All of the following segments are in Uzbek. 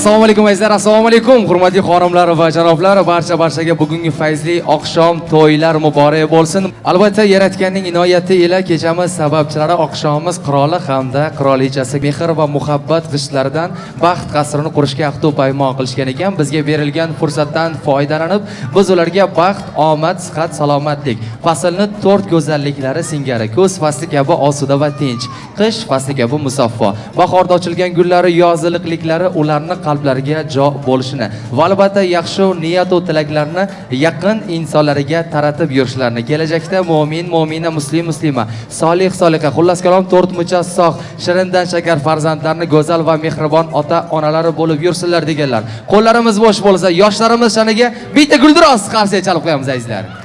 assalomu alaykum azizlar assalomu alaykum hurmatli xonimlar va janoblar. Barcha barchaga bugungi fayzli oqshom to'ylar muborak bo'lsin. Albatta yaratganning inoyati ila kechamiz. Sababchilari oqshomimiz qiroli hamda qirolichasi mehr va muhabbat g'ishtlaridan baxt qasrini qurishga ahdu paymon qilishgan ekan. Bizga berilgan fursatdan foydalanib biz ularga baxt omad sihat salomatlik faslni to'rt go'zalliklari singari kuz fasli kabi osuda va tinch qish fasli kabi musaffo bahorda ochilgan gullari yoziliqliklari ularni qalblariga jo bo'lishini va albatta yaxshi niyatu tilaklarni yaqin insonlariga taratib yurishlarini kelajakda mo'min mo'mina muslim muslima solih soliha xullas kalom to'rt muchas sog' shirindan shakar farzandlarni go'zal va mehribon ota onalari bo'lib yursinlar deganlar. Qo'llarimiz bo'sh bo'lsa yoshlarimiz shaniga bitta guldiroz qarsiya chalib qo'yamiz azizlar.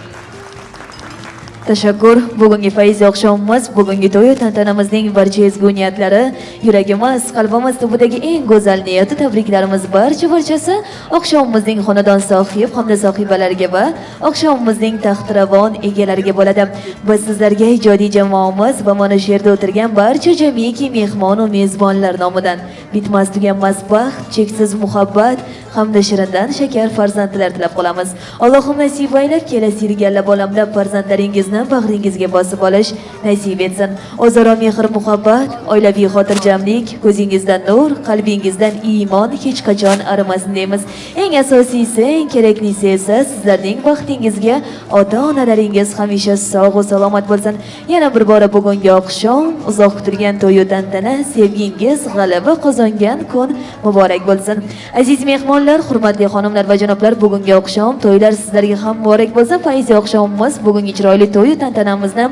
Tashakkur. Bugungi fayz oqshomimiz, bugungi to'y tantanamizning barcha ezgu niyatlari, yuragimiz, qalbimiz tubidagi eng go'zal niyati tabriklarimiz barcha barchasi oqshomimizning xonadon sohib hamda sohibalariga va oqshomimizning taxtiravon egalariga bo'ladi. Biz sizlarga ijodiy jamoamiz va mana shu yerda o'tirgan barcha jamiki mehmon va mezbonlar nomidan bitmas tuganmas baxt, cheksiz muhabbat hamda shirindan shakar farzandlar tilab qolamiz. Allohim nasib aylab kelasi yilgi allab olamlab farzandlaringizni bag'ringizga bosib olish nasib etsin. O'zaro mehr muhabbat, oilaviy xotirjamlik, ko'zingizdan nur, qalbingizdan iymon hech qachon arimasin deymiz. Eng asosiysi, eng keraklisi esa sizlarning baxtingizga ota-onalaringiz hamisha sog' va salomat bo'lsin. Yana bir bora bugungi oqshom uzoq kutilgan to'y tantana, sevgingiz g'alaba qozongan kun muborak bo'lsin. Aziz mehmonlar, hurmatli xonimlar va janoblar, bugungi oqshom to'ylar sizlarga ham muborak bo'lsin. Fayzi oqshomimiz bugungi chiroyli to'y va tantanamizni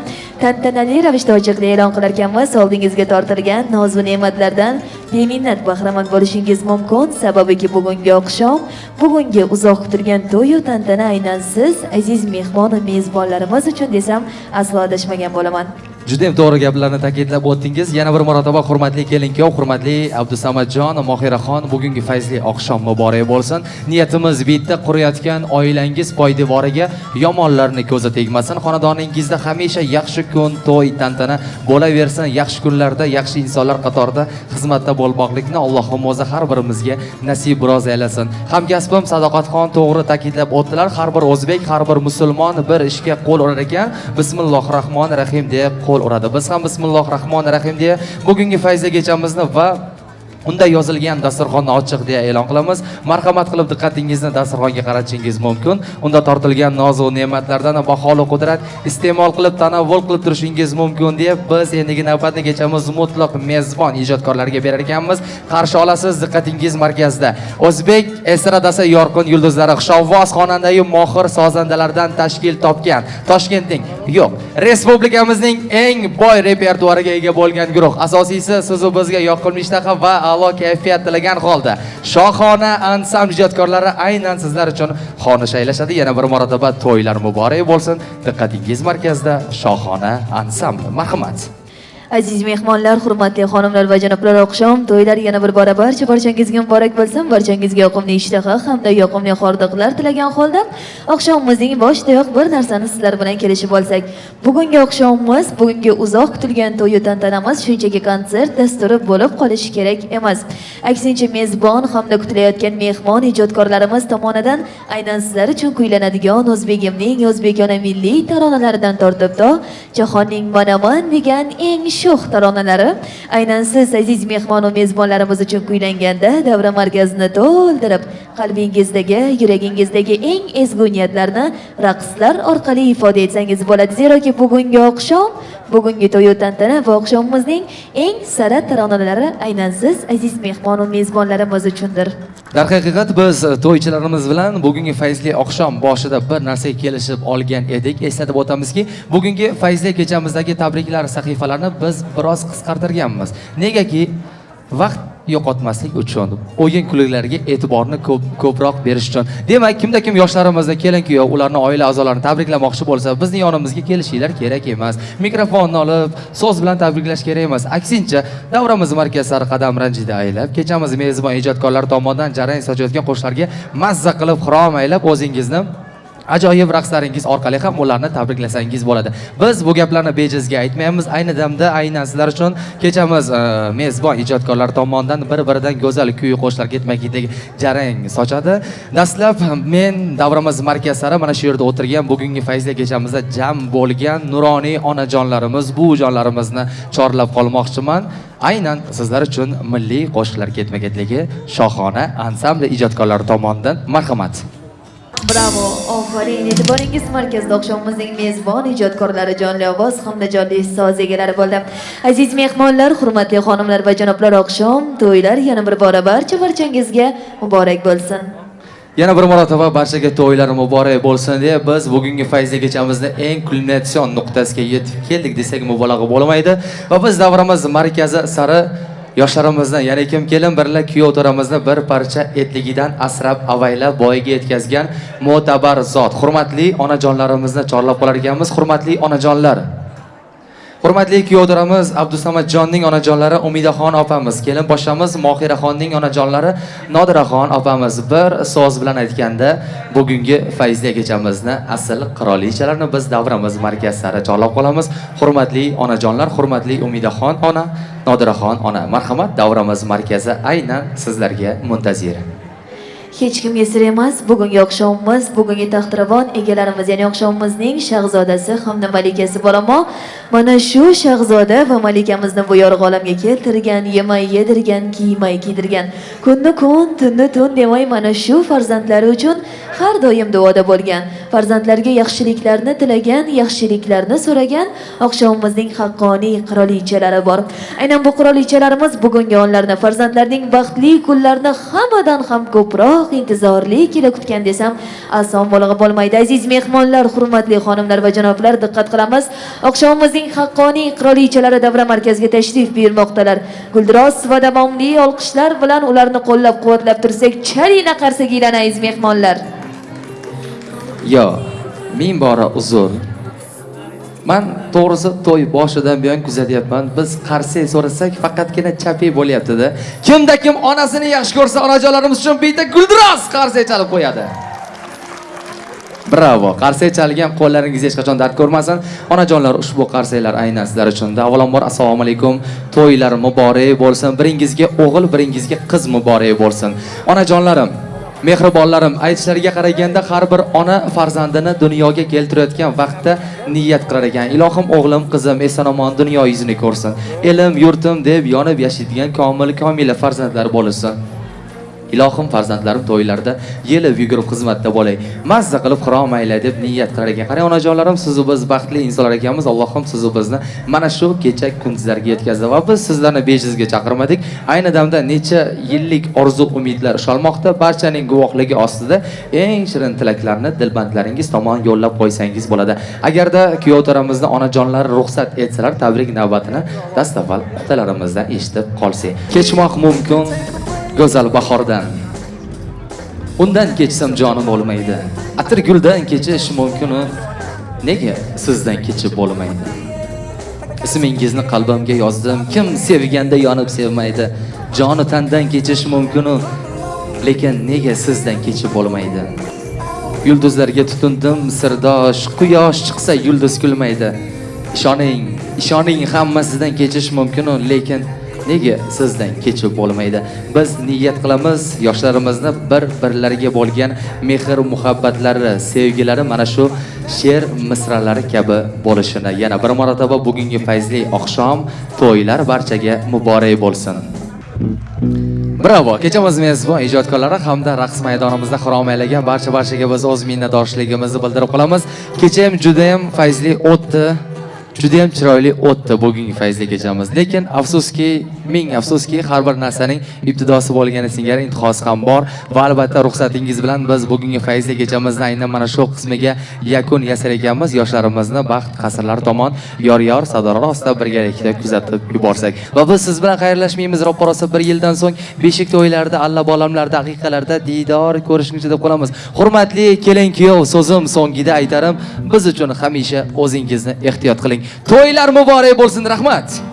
tantanali ravishda ochiqlik e'lon qilar ekanmiz. Oldingizga tortilgan nozu ne'matlardan beminnat bahramand bo'lishingiz mumkin. Sababiki bugungi oqshom, bugungi uzoq kutilgan to'y tantana aynan siz aziz mehmon mezbonlarimiz uchun desam aslo adashmagan bo'laman. Juda ham to'g'ri gaplarni ta'kidlab o'tdingiz. Yana bir marotaba hurmatli kelin-kuyov, hurmatli Abdusamadjon, Mohiraxon, bugungi fayzli oqshom muborak bo'lsin. Niyatimiz bitta qurayotgan oilangiz poydevoriga yomonlarni ko'zi tegmasin. Xonadoningizda hamisha yaxshi kun, to'y, tantana bo'laversin. Yaxshi kunlarda yaxshi insonlar qatorida xizmatda bo'lmoqlikni Allohim o'zi har birimizga nasib rozi aylasin. Hamkasbim Sadoqatxon to'g'ri ta'kidlab o'tdilar. Har bir o'zbek, har bir musulmon bir ishga qo'l urar ekan. bismillohi rohmanir rohim deb qo'l uradi. Biz ham bismillohir rohmanir rohim deya bugungi fayzli kechamizni va Unda yozilgan dasturxonni ochiq deya e'lon qilamiz. Marhamat qilib diqqatingizni dasturxonga qaratishingiz mumkin. Unda tortilgan nozu ne'matlardan baholi qudrat iste'mol qilib tanovvul qilib turishingiz mumkin deb biz endigi navbatni kechamiz mutlaq mezbon ijodkorlarga berar ekanmiz. Qarshi olasiz diqqatingiz markazida. O'zbek estradasi yorqin yulduzlari Xushovvoz xonandayu mohir sozandalardan tashkil topgan Toshkentning yo'q, respublikamizning eng boy repertuariga ega bo'lgan guruh. Asosiysi siz bizga yoqimli ishtaha va a'lo kayfiyat tilagan holda shohona ansam ijodkorlari aynan sizlar uchun xona shaylashadi. Yana bir marotaba to'ylar muborak bo'lsin. Diqqatingiz markazida shohona ansambl marhamat. Aziz mehmonlar, hurmatli xonimlar va janoblar, oqshom to'ylar yana bir bora barcha barchangizga muborak bo'lsin. Barchangizga yoqimli ishtaha hamda yoqimli hordiqlar tilagan holda oqshomimizning boshidayoq bir narsani sizlar bilan kelishib olsak. Bugungi oqshomimiz, bugungi uzoq kutilgan to'y tantanamiz shunchaki konsert dasturi bo'lib qolishi kerak emas. Aksincha mezbon hamda kutilayotgan mehmon ijodkorlarimiz tomonidan aynan sizlar uchun kuylanadigan o'zbegimning o'zbekona milliy taronalaridan tortib to jahonning manaman degan eng sho'x taronalari aynan siz aziz mehmon va mezbonlarimiz uchun kuylanganda davra markazini to'ldirib qalbingizdagi yuragingizdagi eng ezgu niyatlarni raqslar orqali ifoda etsangiz bo'ladi. Zeroki bugungi oqshom bugungi to'y tantana va oqshomimizning eng sara taronalari aynan siz aziz mehmonu va mezbonlarimiz uchundir. Darhaqiqat biz e, to'ychilarimiz bilan bugungi fayzli oqshom boshida bir narsaga kelishib olgan edik. Eslatib o'tamizki bugungi fayzli kechamizdagi tabriklar sahifalarini biz biroz qisqartirganmiz. Negaki vaqt yo'qotmaslik uchun o'yin kulgularga e'tiborni ko'p ko'proq berish uchun. Demak kimda kim yoshlarimizni kelin kuyov ularni oila a'zolarini tabriklamoqchi bo'lsa bizni yonimizga kelishinglar kerak emas. Mikrofonni olib so'z bilan tabriklash kerak emas. Aksincha davramiz markaz sari qadam ranjida aylab kechamiz mezbon ijodkorlar tomonidan jarang sochayotgan qo'shiqlarga mazza qilib xirom aylab o'zingizni ajoyib raqslaringiz orqali ham ularni tabriklasangiz bo'ladi. Biz bu gaplarni bejizga aytmaymiz ayni damda aynan sizlar uchun kechamiz e, mezbon ijodkorlar tomonidan bir biridan go'zal kuy qo'shiqlar ketma ketlik jarang sochadi. Dastlab men davramiz markaz sari mana shu yerda o'tirgan bugungi fayzli kechamizda jam bo'lgan nuroniy onajonlarimiz buvijonlarimizni chorlab qolmoqchiman. Aynan sizlar uchun milliy qo'shiqlar ketma ketligi shohona ansambl ijodkorlari tomonidan marhamat. Bravo, ofarin. E'tiboringiz markazda oqshomimizning mezbon ijodkorlari jonli ovoz hamda jonli so'z egalari bo'ldi. Aziz mehmonlar, hurmatli xonimlar va janoblar, oqshom to'ylar yana bir bora barcha barchangizga muborak bo'lsin. Yana bir marotaba barchaga to'ylar muborak bo'lsin deya biz bugungi fayzli kechamizni eng kulminatsion nuqtasiga yetib keldik desak mubolag'a bo'lmaydi va biz davramiz markazi sari yoshlarimizni ya'ni kim kelin birla kuyov to'ramizni bir parcha etligidan asrab avaylab boyiga yetkazgan mo'tabar zot. Hurmatli onajonlarimizni chorlab qolar ekanmiz hurmatli onajonlar. Hurmatli kuyovdiramiz Abdusamadjonning onajonlari Umidaxon opamiz, kelin poshamiz Mohiraxonning onajonlari Nodiraxon opamiz bir so'z bilan aytganda bugungi fayzli kechamizni asl qirolichalarni biz davramiz markaz sari chorlab qolamiz. Hurmatli onajonlar, hurmatli Umidaxon ona, Nodiraxon ona, marhamat davramiz markazi aynan sizlarga muntazir. Hech kim sir emas, bugungi oqshomimiz, bugungi taxtiravon egalarimiz, ya'ni oqshomimizning shahzodasi hamda malikasi boramo. Mana shu shahzoda va malikamizni bu yorug' olamga keltirgan, yemay yedirgan, kiymay kiydirgan, kunni kun, tunni tun demay mana shu farzandlari uchun har doim duoda bo'lgan. Farzandlarga yaxshiliklarni tilagan, yaxshiliklarni so'ragan oqshomimizning haqqoniy qirolichalari bor. Aynan bu qirolichalarimiz bugungi onlarni farzandlarning baxtli kunlarini hammadan ham ko'proq intizorli kela kutgan desam oson bo'lag'a bo'lmaydi. Aziz mehmonlar, hurmatli xonimlar va janoblar, diqqat qilamiz. Oqshomimizning haqqoniy qirolichalari davra markaziga tashrif buyurmoqdalar. Guldiroz va davomli olqishlar bilan ularni qo'llab-quvvatlab tursak, chalina qarsagiylan aziz mehmonlar. Yo, ming bora uzr. Man to'g'risi to'y boshidan buyon kuzatyapman. Biz qarsak so'rasak faqatgina chapiy bo'lyaptida Kimda kim onasini yaxshi ko'rsa, onajonlarimiz uchun bitta guldiroz qarsak chalib qo'yadi. Bravo. Qarsak chalgan qo'llaringiz hech qachon dard ko'rmasin. Onajonlar, ushbu qarsaklar aynan sizlar uchun. Avvalambor assalomu alaykum. To'ylar muborak bo'lsin. Biringizga o'g'il, biringizga qiz muborak bo'lsin. Onajonlarim, mehribonlarim aytishlariga qaraganda har bir ona farzandini dunyoga keltirayotgan vaqtda niyat qilar ekan. Ilohim o'g'lim qizim eson omon dunyo yuzini ko'rsin. Elim yurtim deb yonib yashaydigan komil komila farzandlar bo'lsin. Ilohim farzandlarim to'ylarda yelib yugurib xizmatda bo'lay. Mazza qilib qiromaylar deb niyat qilar ekan. Qarang onajonlarim sizu biz baxtli insonlar ekanmiz allohim sizu bizni mana shu kecha kunduzlarga yetkazdi va biz sizlarni bejizga chaqirmadik. Ayni damda necha yillik orzu umidlar ushalmoqda. Barchaning guvohligi ostida eng shirin tilaklarni dilbandlaringiz tomon yo'llab qo'ysangiz bo'ladi. Agarda kuyov to'ramizni onajonlari ruxsat etsalar tabrik navbatini dastavval otalarimizdan eshitib qolsak kechmoq mumkin. Go'zal bahordan. Undan kechsam jonim bo'lmaydi atir guldan kechish mumkinu. Nega sizdan kechib bo'lmaydi ismingizni qalbimga yozdim. Kim sevganda yonib sevmaydi? Joni tandan kechish mumkinu. Lekin nega sizdan kechib bo'lmaydi yulduzlarga tutundim sirdosh quyosh chiqsa yulduz kulmaydi. Ishoning ishoning hammasidan kechish mumkinu. Lekin nega sizdan kechib bo'lmaydi biz niyat qilamiz yoshlarimizni bir birlariga bo'lgan mehr muhabbatlari sevgilari mana shu she'r misralari kabi bo'lishini yana bir marotaba bugungi fayzli oqshom to'ylar barchaga muborak bo'lsin Bravo! Kechamiz mezbon ijodkorlari hamda raqs maydonimizda xiromaylagan barcha barchaga biz o'z minnatdorchiligimizni bildirib qolamiz. Kecha ham juda ham fayzli o'tdi. Juda ham chiroyli o'tdi bugungi fayzli kechamiz lekin afsuski ming afsuski har bir narsaning ibtidosi bo'lgani singari intihosi ham bor. Va albatta ruxsatingiz bilan biz bugungi fayzli kechamizni aynan mana shu qismiga yakun yasar ekanmiz. Yoshlarimizni baxt qasrlari tomon yor yor sadolar ostida birgalikda kuzatib yuborsak. Va biz siz bilan xayrlashmaymiz. Roppa rosa bir yildan so'ng beshik to'ylarida alla bolamlarda daqiqalarda diydor ko'rishguncha deb qolamiz. Hurmatli kelin kuyov so'zim so'ngida aytarim biz uchun hamisha o'zingizni ehtiyot qiling. To'ylar muborak bo'lsin rahmat!